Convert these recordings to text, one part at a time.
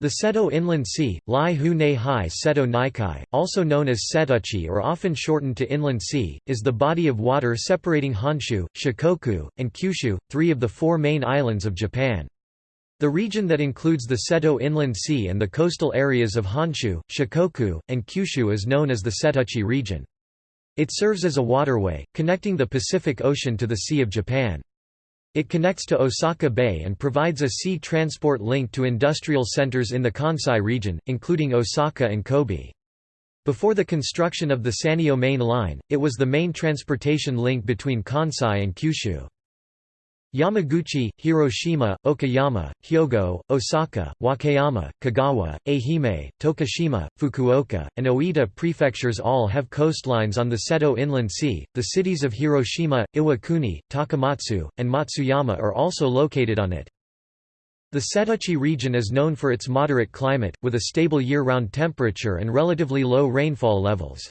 The Seto Inland Sea, Lai Hu Ne Hai Seto Naikai, also known as Setouchi or often shortened to Inland Sea, is the body of water separating Honshu, Shikoku, and Kyushu, three of the four main islands of Japan. The region that includes the Seto Inland Sea and the coastal areas of Honshu, Shikoku, and Kyushu is known as the Setouchi region. It serves as a waterway, connecting the Pacific Ocean to the Sea of Japan. It connects to Osaka Bay and provides a sea transport link to industrial centers in the Kansai region, including Osaka and Kobe. Before the construction of the Sanyo Main Line, it was the main transportation link between Kansai and Kyushu. Yamaguchi, Hiroshima, Okayama, Hyogo, Osaka, Wakayama, Kagawa, Ehime, Tokushima, Fukuoka, and Oita prefectures all have coastlines on the Seto Inland Sea. The cities of Hiroshima, Iwakuni, Takamatsu, and Matsuyama are also located on it. The Setouchi region is known for its moderate climate, with a stable year-round temperature and relatively low rainfall levels.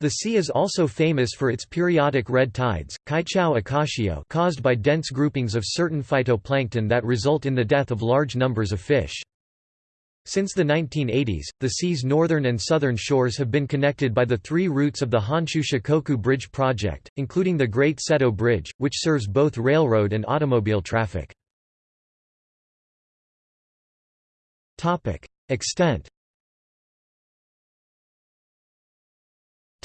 The sea is also famous for its periodic red tides, kaichou akashio caused by dense groupings of certain phytoplankton that result in the death of large numbers of fish. Since the 1980s, the sea's northern and southern shores have been connected by the three routes of the Honshu Shikoku Bridge project, including the Great Seto Bridge, which serves both railroad and automobile traffic. Extent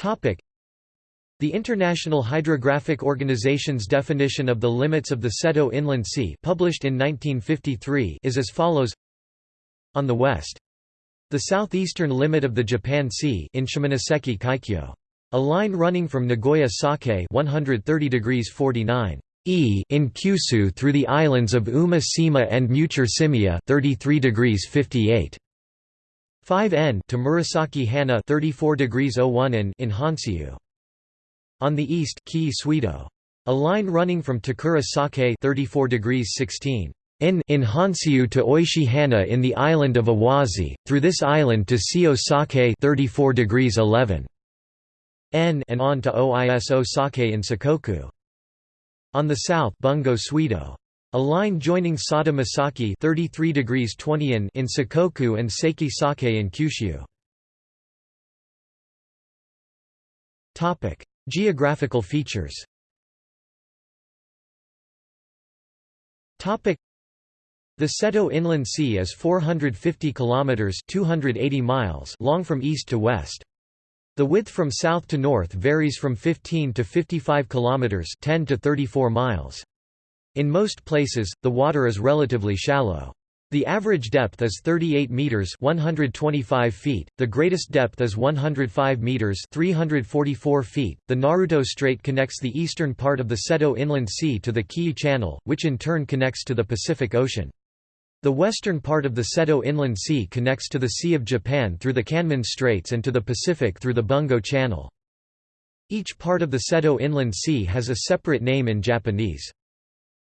The International Hydrographic Organization's definition of the limits of the Seto Inland Sea published in 1953 is as follows On the west. The southeastern limit of the Japan Sea in Shimonoseki Kaikyo. A line running from Nagoya Sake 130 degrees 49 E in Kyushu through the islands of Uma Sima and Muchur 33 degrees 58 5 N to Murasaki Hana 34 degrees 01 in in. On the east, Kii Suido. A line running from Takura Sake 34 degrees 16 in in to Oishi Hana in the island of Awazi, through this island to Sio Sake 34 degrees 11 N and on to Oiso Sake in Sakoku. On the south Bungo Suido. A line joining Sada Masaki 33 degrees 20 in, in Sakoku and Seiki Sake in Kyushu. Topic: Geographical features. Topic: The Seto Inland Sea is 450 kilometers (280 miles) long from east to west. The width from south to north varies from 15 to 55 kilometers (10 to 34 miles). In most places, the water is relatively shallow. The average depth is 38 meters (125 feet). The greatest depth is 105 meters (344 feet). The Naruto Strait connects the eastern part of the Seto Inland Sea to the Kii Channel, which in turn connects to the Pacific Ocean. The western part of the Seto Inland Sea connects to the Sea of Japan through the Kanmon Straits and to the Pacific through the Bungo Channel. Each part of the Seto Inland Sea has a separate name in Japanese.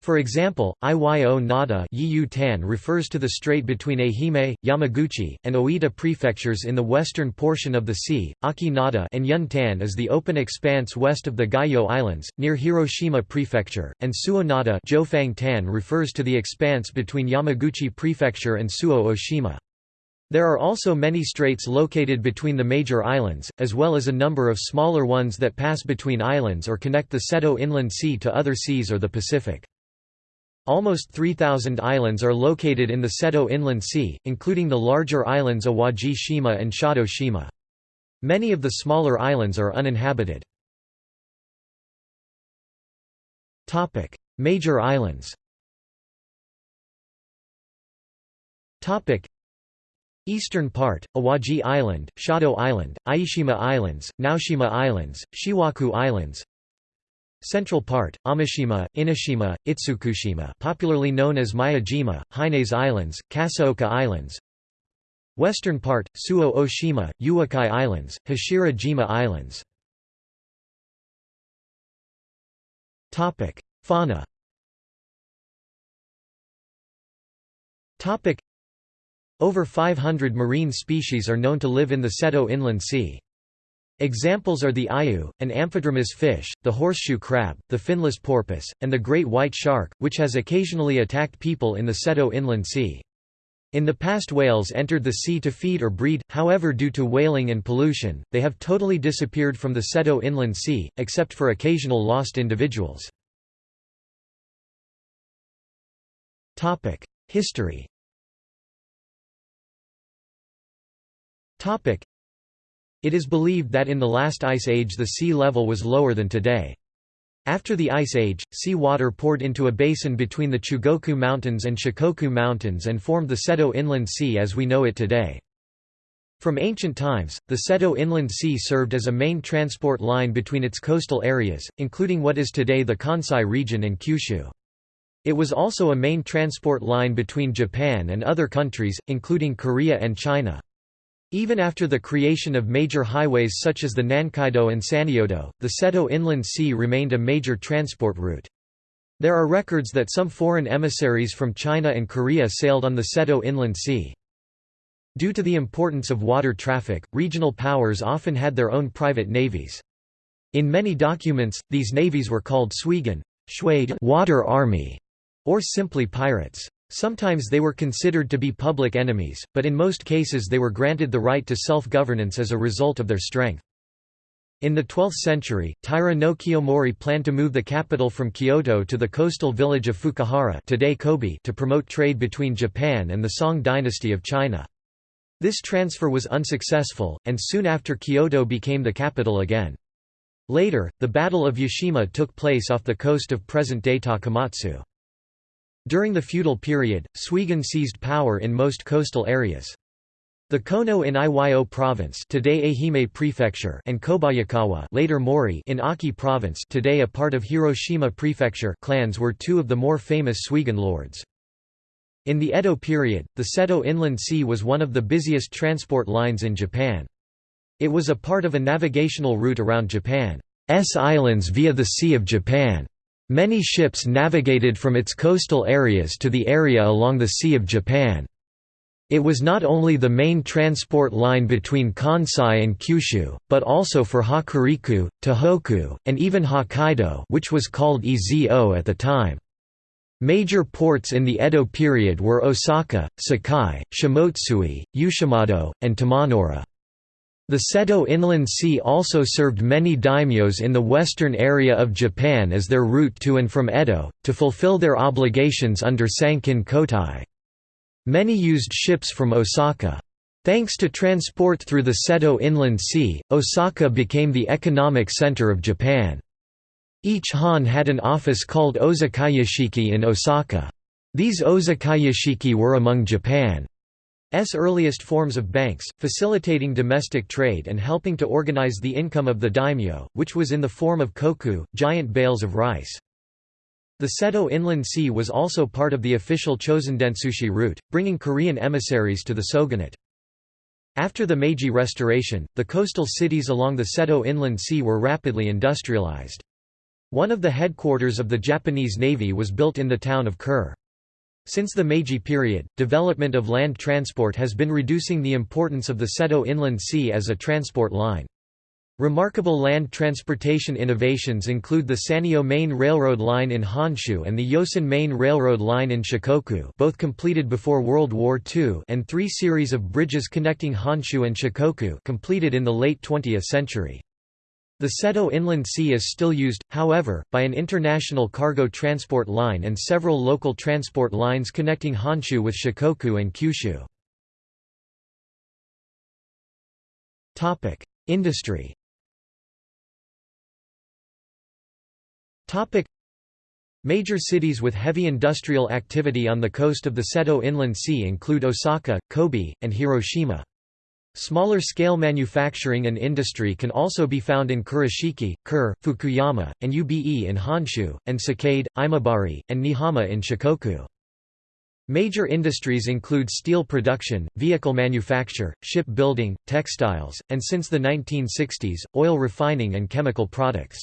For example, Iyo Nada Tan refers to the strait between Ehime, Yamaguchi, and Oita prefectures in the western portion of the sea. Aki Nada and Yun Tan is the open expanse west of the Geiyo Islands, near Hiroshima Prefecture, and Suo Nada Jofang Tan refers to the expanse between Yamaguchi Prefecture and Suo Oshima. There are also many straits located between the major islands, as well as a number of smaller ones that pass between islands or connect the Seto Inland Sea to other seas or the Pacific. Almost 3,000 islands are located in the Seto Inland Sea, including the larger islands Awaji Shima and Shodo Shima. Many of the smaller islands are uninhabited. Major islands Eastern part, Awaji Island, Shodo Island, Ieshima Islands, Naoshima Islands, Shiwaku Islands Central part, Amishima, Inishima, Itsukushima popularly known as Miyajima, Haines Islands, Kasaoka Islands. Western part, Suo Oshima, Uwakai Islands, Hashira Jima Islands Fauna. Over 500 marine species are known to live in the Seto Inland Sea. Examples are the ayu, an amphidromous fish, the horseshoe crab, the finless porpoise, and the great white shark, which has occasionally attacked people in the Seto Inland Sea. In the past whales entered the sea to feed or breed, however due to whaling and pollution, they have totally disappeared from the Seto Inland Sea, except for occasional lost individuals. History It is believed that in the last ice age the sea level was lower than today. After the Ice Age, sea water poured into a basin between the Chugoku Mountains and Shikoku Mountains and formed the Seto Inland Sea as we know it today. From ancient times, the Seto Inland Sea served as a main transport line between its coastal areas, including what is today the Kansai region and Kyushu. It was also a main transport line between Japan and other countries, including Korea and China. Even after the creation of major highways such as the Nankaido and Sanyodo, the Seto Inland Sea remained a major transport route. There are records that some foreign emissaries from China and Korea sailed on the Seto Inland Sea. Due to the importance of water traffic, regional powers often had their own private navies. In many documents, these navies were called Suigun water army", or simply pirates. Sometimes they were considered to be public enemies, but in most cases they were granted the right to self-governance as a result of their strength. In the 12th century, Taira no Kiyomori planned to move the capital from Kyoto to the coastal village of Fukuhara today Kobe to promote trade between Japan and the Song dynasty of China. This transfer was unsuccessful, and soon after Kyoto became the capital again. Later, the Battle of Yashima took place off the coast of present-day Takamatsu. During the feudal period, Suigun seized power in most coastal areas. The Kono in Iyo province today Ehime prefecture and Kobayakawa later Mori in Aki province today a part of Hiroshima prefecture clans were two of the more famous Suigun lords. In the Edo period, the Seto Inland Sea was one of the busiest transport lines in Japan. It was a part of a navigational route around Japan's islands via the Sea of Japan. Many ships navigated from its coastal areas to the area along the Sea of Japan. It was not only the main transport line between Kansai and Kyushu, but also for Hokuriku, Tohoku, and even Hokkaido which was called Ezo at the time. Major ports in the Edo period were Osaka, Sakai, Shimotsui, Yoshimado, and Tomonoura. The Seto Inland Sea also served many daimyos in the western area of Japan as their route to and from Edo, to fulfill their obligations under Sankin Kotai. Many used ships from Osaka. Thanks to transport through the Seto Inland Sea, Osaka became the economic center of Japan. Each han had an office called Ozakayashiki in Osaka. These Ozakayashiki were among Japan. S earliest forms of banks, facilitating domestic trade and helping to organize the income of the daimyo, which was in the form of koku, giant bales of rice. The Seto Inland Sea was also part of the official Chosendetsushi route, bringing Korean emissaries to the shogunate. After the Meiji Restoration, the coastal cities along the Seto Inland Sea were rapidly industrialized. One of the headquarters of the Japanese Navy was built in the town of Kure. Since the Meiji period, development of land transport has been reducing the importance of the Seto Inland Sea as a transport line. Remarkable land transportation innovations include the Sanyo Main Railroad Line in Honshu and the Yosan Main Railroad Line in Shikoku both completed before World War II and three series of bridges connecting Honshu and Shikoku completed in the late 20th century. The Seto Inland Sea is still used, however, by an international cargo transport line and several local transport lines connecting Honshu with Shikoku and Kyushu. Industry Major cities with heavy industrial activity on the coast of the Seto Inland Sea include Osaka, Kobe, and Hiroshima. Smaller scale manufacturing and industry can also be found in Kurashiki, Kure, Fukuyama, and Ube in Honshu, and Sakaide, Imabari, and Niihama in Shikoku. Major industries include steel production, vehicle manufacture, ship building, textiles, and since the 1960s, oil refining and chemical products.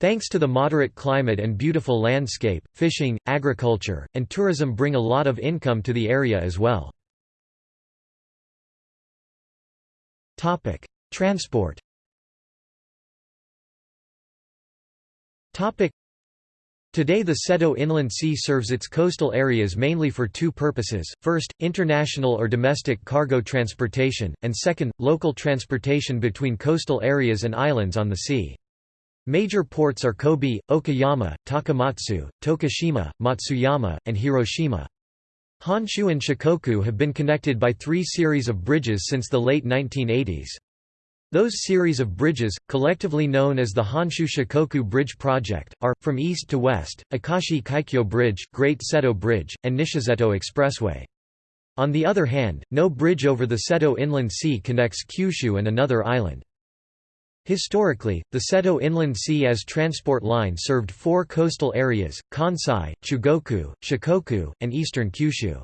Thanks to the moderate climate and beautiful landscape, fishing, agriculture, and tourism bring a lot of income to the area as well. Topic: Transport. Topic: Today the Seto Inland Sea serves its coastal areas mainly for two purposes, first, international or domestic cargo transportation, and second, local transportation between coastal areas and islands on the sea. Major ports are Kobe, Okayama, Takamatsu, Tokushima, Matsuyama, and Hiroshima. Honshu and Shikoku have been connected by three series of bridges since the late 1980s. Those series of bridges, collectively known as the Honshu Shikoku Bridge Project, are, from east to west, Akashi Kaikyo Bridge, Great Seto Bridge, and Nishiseto Expressway. On the other hand, no bridge over the Seto Inland Sea connects Kyushu and another island. Historically, the Seto Inland Sea as transport line served four coastal areas, Kansai, Chugoku, Shikoku, and eastern Kyushu.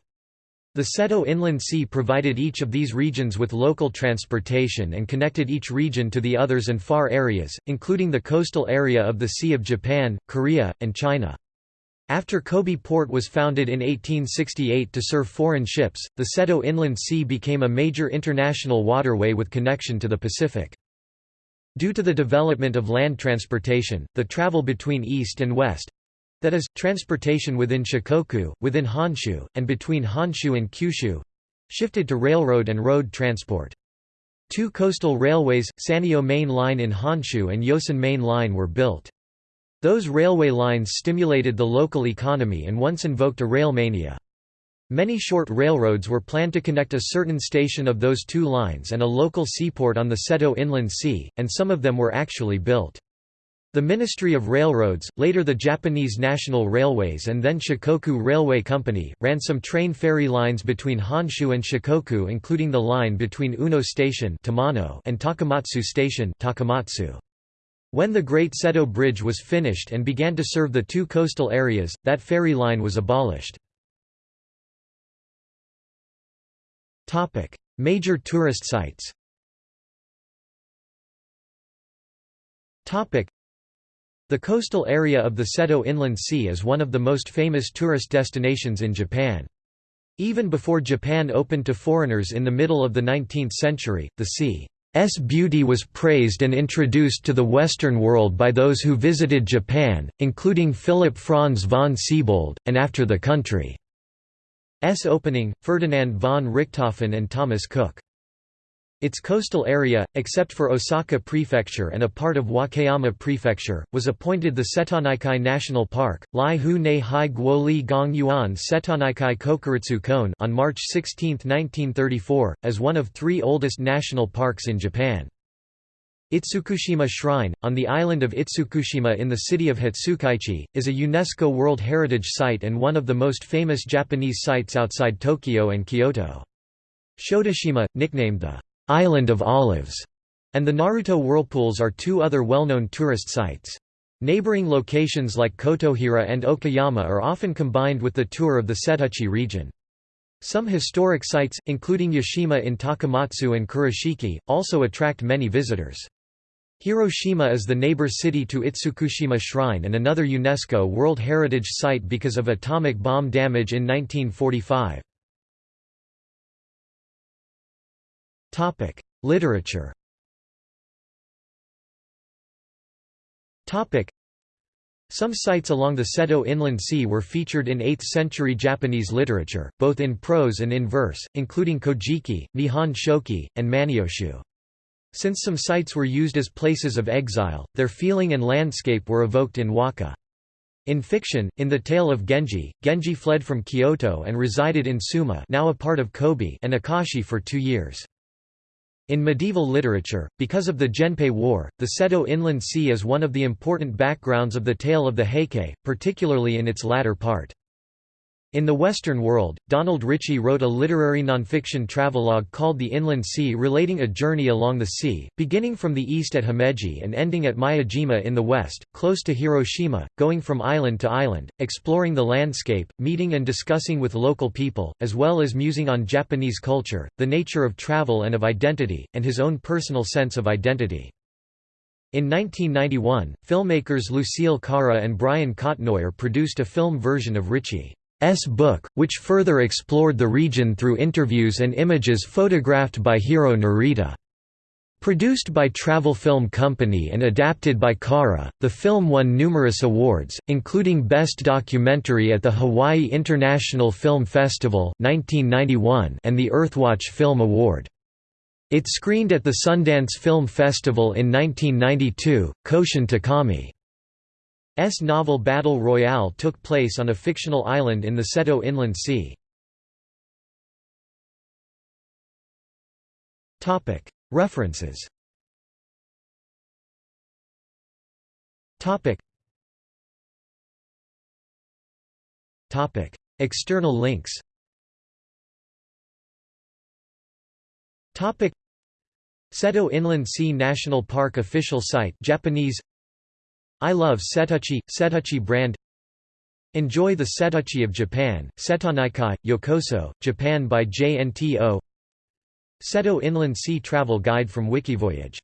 The Seto Inland Sea provided each of these regions with local transportation and connected each region to the others and far areas, including the coastal area of the Sea of Japan, Korea, and China. After Kobe Port was founded in 1868 to serve foreign ships, the Seto Inland Sea became a major international waterway with connection to the Pacific. Due to the development of land transportation, the travel between east and west, that is, transportation within Shikoku, within Honshu, and between Honshu and Kyushu shifted to railroad and road transport. Two coastal railways, Sanyo Main Line in Honshu and Yosan Main Line were built. Those railway lines stimulated the local economy and once invoked a rail mania. Many short railroads were planned to connect a certain station of those two lines and a local seaport on the Seto Inland Sea, and some of them were actually built. The Ministry of Railroads, later the Japanese National Railways and then Shikoku Railway Company, ran some train ferry lines between Honshu and Shikoku including the line between Uno Station and Takamatsu Station Takamatsu. When the Great Seto Bridge was finished and began to serve the two coastal areas, that ferry line was abolished. Major tourist sites the coastal area of the Seto Inland Sea is one of the most famous tourist destinations in Japan. Even before Japan opened to foreigners in the middle of the 19th century, the sea's beauty was praised and introduced to the Western world by those who visited Japan, including Philip Franz von Siebold, and after the country's opening, Ferdinand von Richthofen and Thomas Cook. Its coastal area, except for Osaka Prefecture and a part of Wakayama Prefecture, was appointed the Setonaikai National Park, Lai Hu Ne Hai Guo Li Gong Yuan Setonaikai Kokuritsu Koen on March 16, 1934, as one of three oldest national parks in Japan. Itsukushima Shrine, on the island of Itsukushima in the city of Hatsukaichi, is a UNESCO World Heritage Site and one of the most famous Japanese sites outside Tokyo and Kyoto. Shodoshima, nicknamed the Island of Olives, and the Naruto Whirlpools are two other well-known tourist sites. Neighboring locations like Kotohira and Okayama are often combined with the tour of the Setouchi region. Some historic sites, including Yashima in Takamatsu and Kurashiki, also attract many visitors. Hiroshima is the neighbor city to Itsukushima Shrine and another UNESCO World Heritage Site because of atomic bomb damage in 1945. Topic: Literature. Some sites along the Seto Inland Sea were featured in 8th-century Japanese literature, both in prose and in verse, including Kojiki, Nihon Shoki, and Manyoshu. Since some sites were used as places of exile, their feeling and landscape were evoked in waka. In fiction, in the tale of Genji, Genji fled from Kyoto and resided in Suma now a part of Kobe and Akashi for two years. In medieval literature, because of the Genpei War, the Seto Inland Sea is one of the important backgrounds of the tale of the Heike, particularly in its latter part. In the Western world, Donald Richie wrote a literary nonfiction travelogue called The Inland Sea relating a journey along the sea, beginning from the east at Himeji and ending at Miyajima in the west, close to Hiroshima, going from island to island, exploring the landscape, meeting and discussing with local people, as well as musing on Japanese culture, the nature of travel and of identity, and his own personal sense of identity. In 1991, filmmakers Lucille Carra and Brian Cotnoyer produced a film version of Richie. S book, which further explored the region through interviews and images photographed by Hiro Narita. Produced by Travel Film Company and adapted by Carra, the film won numerous awards, including Best Documentary at the Hawaii International Film Festival 1991 and the Earthwatch Film Award. It screened at the Sundance Film Festival in 1992. Koushun Takami's novel Battle Royale took place on a fictional island in the Seto Inland Sea. References. External links. Seto Inland Sea National Park official site Japanese I love Setouchi, Setouchi brand. Enjoy the Setouchi of Japan, Setonaikai, Yokoso, Japan by JNTO Seto Inland Sea Travel Guide from Wikivoyage